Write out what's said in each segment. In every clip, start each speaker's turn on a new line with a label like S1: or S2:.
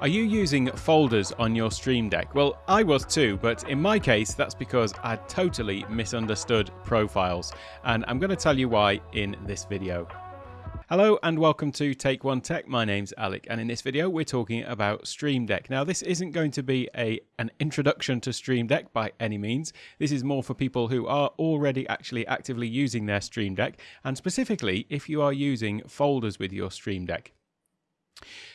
S1: Are you using folders on your Stream Deck? Well, I was too, but in my case, that's because I totally misunderstood profiles, and I'm going to tell you why in this video. Hello and welcome to Take One Tech. My name's Alec, and in this video, we're talking about Stream Deck. Now, this isn't going to be a an introduction to Stream Deck by any means. This is more for people who are already actually actively using their Stream Deck, and specifically if you are using folders with your Stream Deck.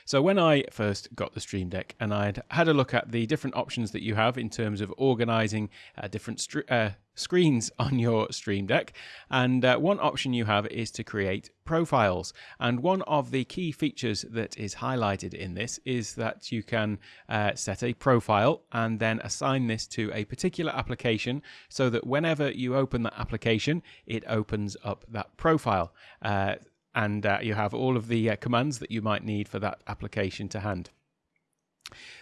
S1: So when I first got the Stream Deck and I'd had a look at the different options that you have in terms of organizing uh, different uh, screens on your Stream Deck, and uh, one option you have is to create profiles. And one of the key features that is highlighted in this is that you can uh, set a profile and then assign this to a particular application so that whenever you open that application, it opens up that profile. And uh, you have all of the uh, commands that you might need for that application to hand.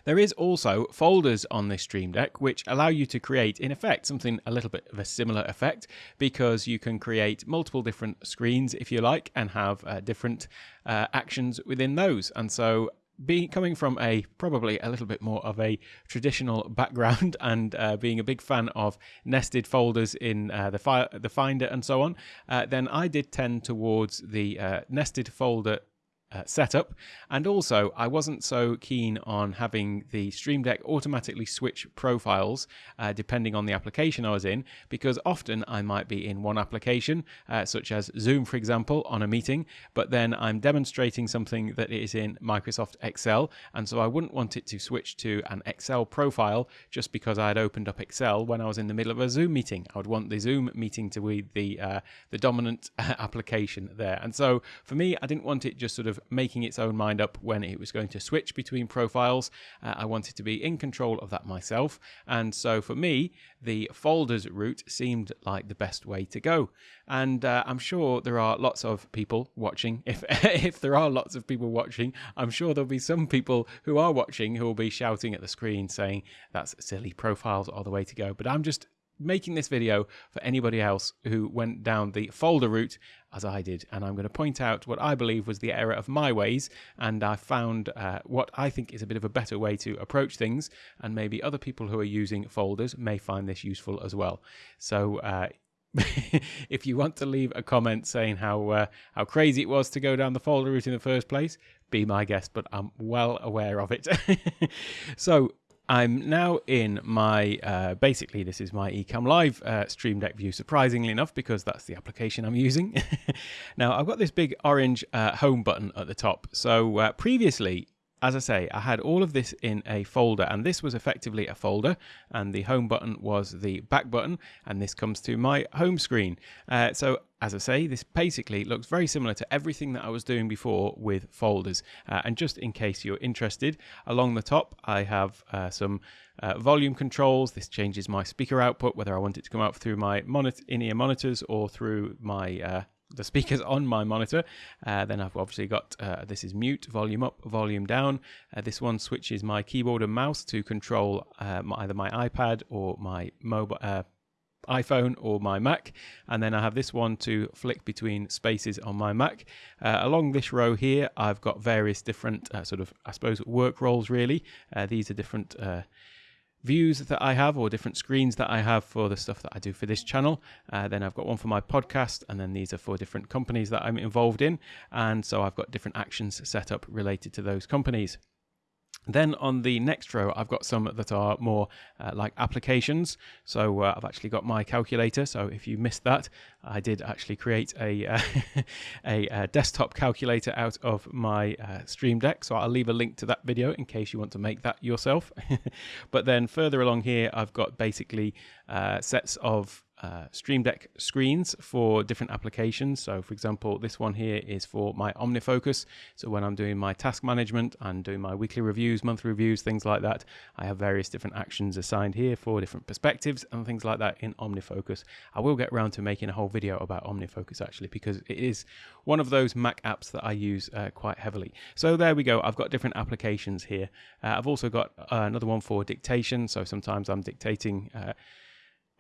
S1: There is also folders on this Stream Deck which allow you to create, in effect, something a little bit of a similar effect because you can create multiple different screens, if you like, and have uh, different uh, actions within those. And so being coming from a probably a little bit more of a traditional background and uh, being a big fan of nested folders in uh, the fi- the Finder and so on, uh, then I did tend towards the uh, nested folder uh, setup. And also, I wasn't so keen on having the Stream Deck automatically switch profiles uh, depending on the application I was in, because often I might be in one application, uh, such as Zoom, for example, on a meeting, but then I'm demonstrating something that is in Microsoft Excel. And so I wouldn't want it to switch to an Excel profile just because I had opened up Excel when I was in the middle of a Zoom meeting. I would want the Zoom meeting to be the, uh, the dominant application there. And so for me, I didn't want it just sort of making its own mind up when it was going to switch between profiles. Uh, I wanted to be in control of that myself. And so for me, the folders route seemed like the best way to go. And uh, I'm sure there are lots of people watching. If, if there are lots of people watching, I'm sure there'll be some people who are watching who will be shouting at the screen saying that's silly profiles are the way to go. But I'm just making this video for anybody else who went down the folder route as I did. And I'm going to point out what I believe was the error of my ways. And I found uh, what I think is a bit of a better way to approach things. And maybe other people who are using folders may find this useful as well. So, uh, if you want to leave a comment saying how uh, how crazy it was to go down the folder route in the first place, be my guest, but I'm well aware of it. so I'm now in my, uh, basically this is my Ecamm Live uh, Stream Deck view, surprisingly enough, because that's the application I'm using. now I've got this big orange uh, home button at the top. So uh, previously as I say, I had all of this in a folder, and this was effectively a folder, and the home button was the back button, and this comes to my home screen. Uh, so, as I say, this basically looks very similar to everything that I was doing before with folders. Uh, and just in case you're interested, along the top, I have uh, some uh, volume controls. This changes my speaker output, whether I want it to come out through my monitor, in-ear monitors or through my uh, the speakers on my monitor. Uh, then I've obviously got uh, this is mute, volume up, volume down. Uh, this one switches my keyboard and mouse to control uh, my, either my iPad or my mobile. Uh, iPhone or my Mac, and then I have this one to flick between spaces on my Mac. Uh, along this row here, I've got various different sort of, I suppose, work roles really. these are different views that I have or different screens that I have for the stuff that I do for this channel. Uh, then I've got one for my podcast, and then these are for different companies that I'm involved in. And so I've got different actions set up related to those companies. Then on the next row, I've got some that are more uh, like applications. So uh, I've actually got my calculator. So if you missed that, I did actually create a, uh, a, a, desktop calculator out of my uh, Stream Deck. So I'll leave a link to that video in case you want to make that yourself. but then further along here, I've got basically uh, sets of uh, Stream Deck screens for different applications. So, for example, this one here is for my OmniFocus. So, when I'm doing my task management and doing my weekly reviews, monthly reviews, things like that, I have various different actions assigned here for different perspectives and things like that in OmniFocus. I will get around to making a whole video about OmniFocus actually because it is one of those Mac apps that I use uh, quite heavily. So, there we go. I've got different applications here. Uh, I've also got uh, another one for dictation. So, sometimes I'm dictating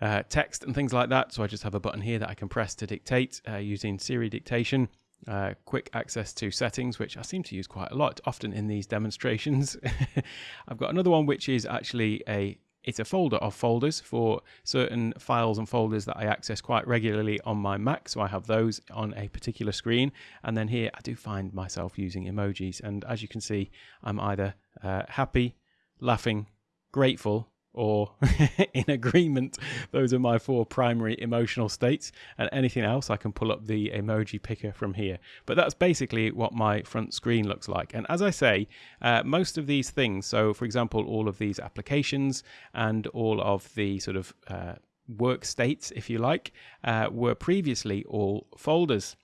S1: uh, text and things like that. So I just have a button here that I can press to dictate uh, using Siri dictation. uh, quick access to settings, which I seem to use quite a lot, often in these demonstrations. I've got another one which is actually a it's a folder of folders for certain files and folders that I access quite regularly on my Mac. So I have those on a particular screen. And then here I do find myself using emojis. And as you can see, I'm either uh, happy, laughing, grateful, or in agreement. Those are my four primary emotional states. And anything else, I can pull up the emoji picker from here. But that's basically what my front screen looks like. And as I say, uh, most of these things, so for example, all of these applications and all of the sort of uh, work states, if you like, uh, were previously all folders.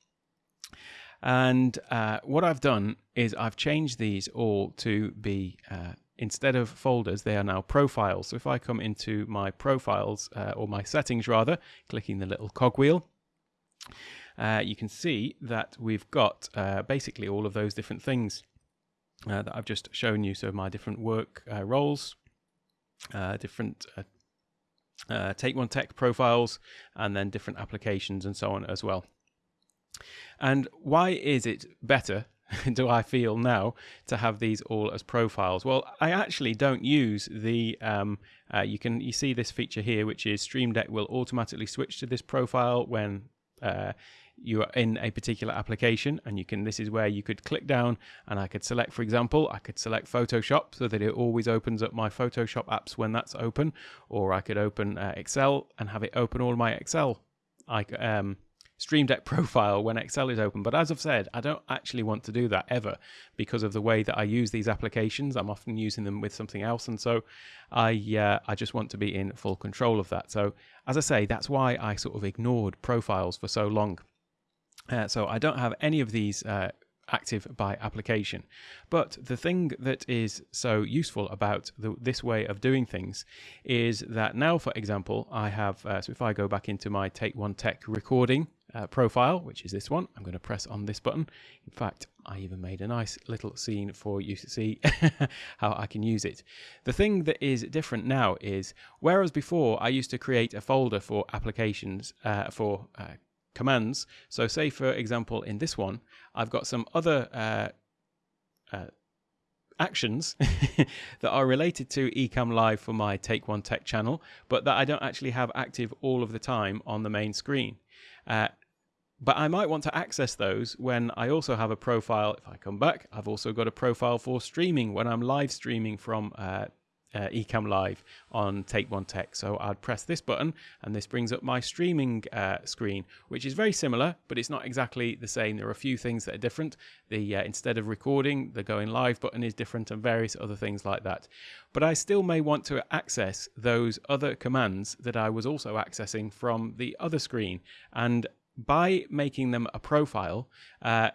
S1: And uh, what I've done is I've changed these all to be uh, instead of folders, they are now profiles. So if I come into my profiles, uh, or my settings rather, clicking the little cogwheel, uh, you can see that we've got uh, basically all of those different things uh, that I've just shown you. So my different work uh, roles, uh, different Take One Tech profiles, and then different applications and so on as well. And why is it better do I feel now to have these all as profiles? Well, I actually don't use the. Um, uh, you can you see this feature here, which is Stream Deck will automatically switch to this profile when uh, you are in a particular application, and you can. This is where you could click down, and I could select, for example, I could select Photoshop so that it always opens up my Photoshop apps when that's open, or I could open uh, Excel and have it open all my Excel. I um, Stream Deck profile when Excel is open. But as I've said, I don't actually want to do that ever because of the way that I use these applications. I'm often using them with something else, and so I uh, I just want to be in full control of that. So as I say, that's why I sort of ignored profiles for so long. Uh, so I don't have any of these uh, active by application. But the thing that is so useful about the, this way of doing things is that now, for example, I have, uh, so if I go back into my Take One Tech recording uh, profile, which is this one, I'm going to press on this button. In fact, I even made a nice little scene for you to see how I can use it. The thing that is different now is, whereas before I used to create a folder for applications, uh, for uh, commands. So say, for example, in this one, I've got some other uh, uh, actions that are related to Ecamm Live for my Take One Tech channel, but that I don't actually have active all of the time on the main screen. Uh, but I might want to access those when I also have a profile. If I come back, I've also got a profile for streaming when I'm live streaming from uh, uh, Ecamm Live on Take One Tech. So I'd press this button and this brings up my streaming uh, screen, which is very similar, but it's not exactly the same. There are a few things that are different. The uh, Instead of recording, the going live button is different and various other things like that. But I still may want to access those other commands that I was also accessing from the other screen. And by making them a profile, uh,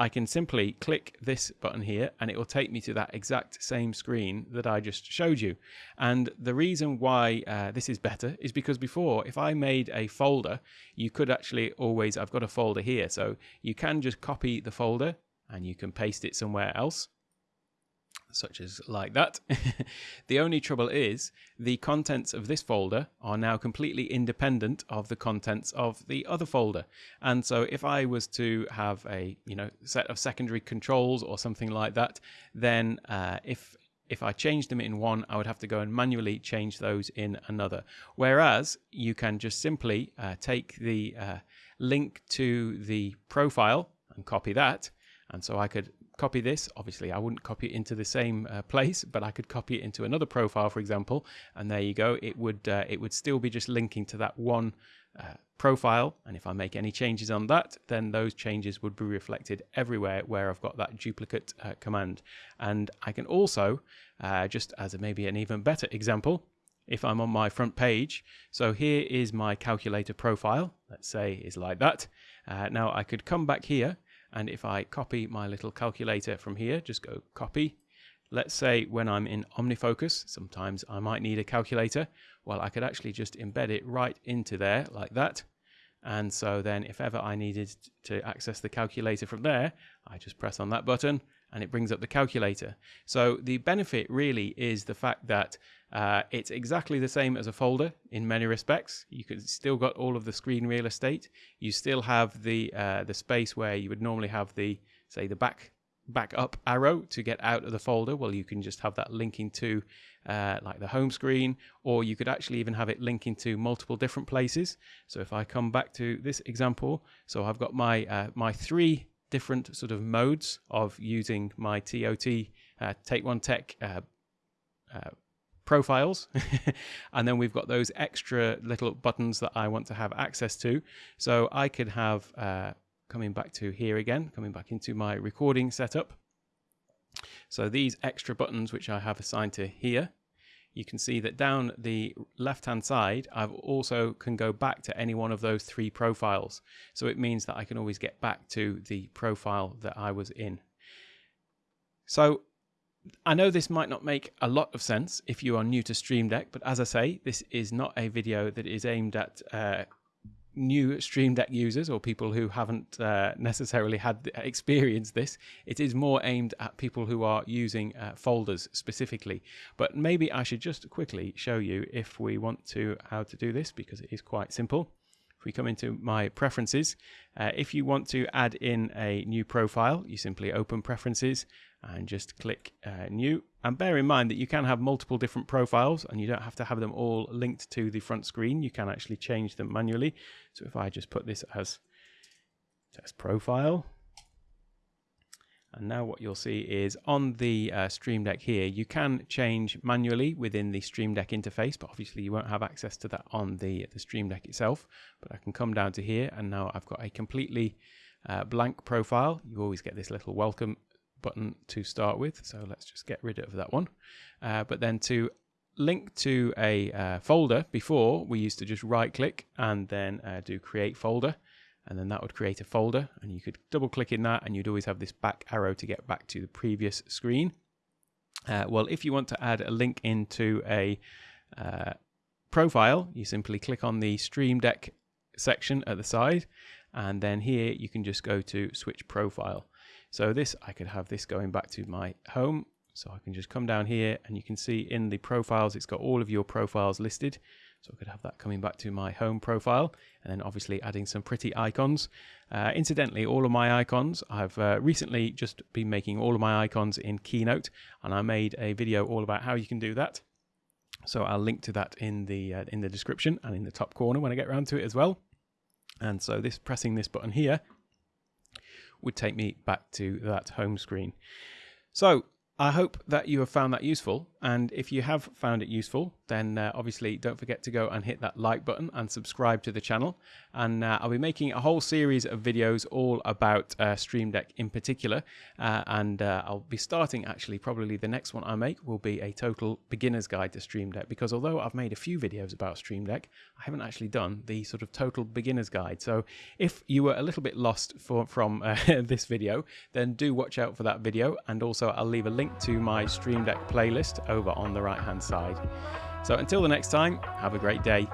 S1: I can simply click this button here and it will take me to that exact same screen that I just showed you. And the reason why uh, this is better is because before, if I made a folder, you could actually always, I've got a folder here, so you can just copy the folder and you can paste it somewhere else such as like that. the only trouble is the contents of this folder are now completely independent of the contents of the other folder. And so if I was to have a you know set of secondary controls or something like that, then uh, if if I changed them in one, I would have to go and manually change those in another. Whereas you can just simply uh, take the uh, link to the profile and copy that. And so I could copy this. Obviously, I wouldn't copy it into the same uh, place, but I could copy it into another profile, for example, and there you go. It would uh, it would still be just linking to that one uh, profile, and if I make any changes on that, then those changes would be reflected everywhere where I've got that duplicate uh, command. And I can also, uh, just as a, maybe an even better example, if I'm on my front page. So here is my calculator profile, let's say is like that. Uh, now I could come back here and if I copy my little calculator from here, just go copy. Let's say when I'm in OmniFocus, sometimes I might need a calculator. Well, I could actually just embed it right into there like that. And so then if ever I needed to access the calculator from there, I just press on that button and it brings up the calculator. So the benefit really is the fact that Uh, it's exactly the same as a folder in many respects. You could still got all of the screen real estate. You still have the uh, the space where you would normally have the say the back back up arrow to get out of the folder. Well, you can just have that linking to uh, like the home screen, or you could actually even have it linking to multiple different places. So if I come back to this example, so I've got my uh, my three different sort of modes of using my TOT uh, Take One Tech uh, uh, profiles. And then we've got those extra little buttons that I want to have access to. So I could have uh, coming back to here again coming back into my recording setup. So these extra buttons which I have assigned to here you can see that down the left hand side I've also can go back to any one of those three profiles. So it means that I can always get back to the profile that I was in. So I know this might not make a lot of sense if you are new to Stream Deck, but as I say, this is not a video that is aimed at uh, new Stream Deck users or people who haven't uh, necessarily had experienced this. It is more aimed at people who are using uh, folders specifically. But maybe I should just quickly show you if we want to how to do this because it is quite simple. If we come into my preferences, uh, if you want to add in a new profile, you simply open preferences and just click uh, new. And bear in mind that you can have multiple different profiles and you don't have to have them all linked to the front screen. You can actually change them manually. So if I just put this as test profile, and now what you'll see is on the uh, Stream Deck here, you can change manually within the Stream Deck interface, but obviously you won't have access to that on the, the Stream Deck itself. But I can come down to here and now I've got a completely uh, blank profile. You always get this little welcome button to start with. So let's just get rid of that one. Uh, but then to link to a uh, folder, before we used to just right click and then uh, do create folder and then that would create a folder and you could double click in that and you'd always have this back arrow to get back to the previous screen. Uh, well, if you want to add a link into a uh, profile, you simply click on the Stream Deck section at the side and then here you can just go to switch profile. So this, I could have this going back to my home. So I can just come down here and you can see in the profiles, it's got all of your profiles listed. So I could have that coming back to my home profile and then obviously adding some pretty icons. Uh, incidentally, all of my icons, I've uh, recently just been making all of my icons in Keynote and I made a video all about how you can do that. So I'll link to that in the uh, in the description and in the top corner when I get around to it as well. And so this pressing this button here would take me back to that home screen. So I hope that you have found that useful. And if you have found it useful, then uh, obviously don't forget to go and hit that like button and subscribe to the channel. And uh, I'll be making a whole series of videos all about uh, Stream Deck in particular. Uh, and uh, I'll be starting actually, probably the next one I make will be a total beginner's guide to Stream Deck. Because although I've made a few videos about Stream Deck, I haven't actually done the sort of total beginner's guide. So if you were a little bit lost for, from uh, this video, then do watch out for that video. And also I'll leave a link to my Stream Deck playlist over on the right hand side. So until the next time, have a great day.